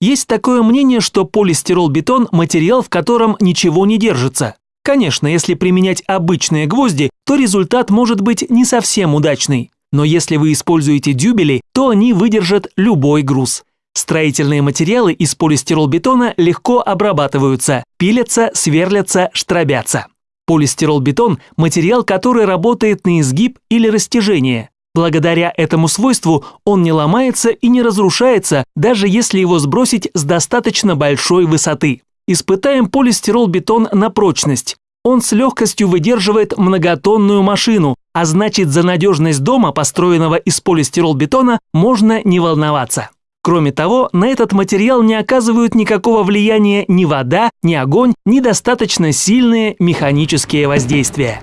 Есть такое мнение, что полистирол-бетон – материал, в котором ничего не держится. Конечно, если применять обычные гвозди, то результат может быть не совсем удачный. Но если вы используете дюбели, то они выдержат любой груз. Строительные материалы из полистиролбетона легко обрабатываются, пилятся, сверлятся, штробятся. Полистиролбетон – материал, который работает на изгиб или растяжение. Благодаря этому свойству он не ломается и не разрушается, даже если его сбросить с достаточно большой высоты. Испытаем полистирол-бетон на прочность. Он с легкостью выдерживает многотонную машину, а значит за надежность дома, построенного из полистирол-бетона, можно не волноваться. Кроме того, на этот материал не оказывают никакого влияния ни вода, ни огонь, ни достаточно сильные механические воздействия.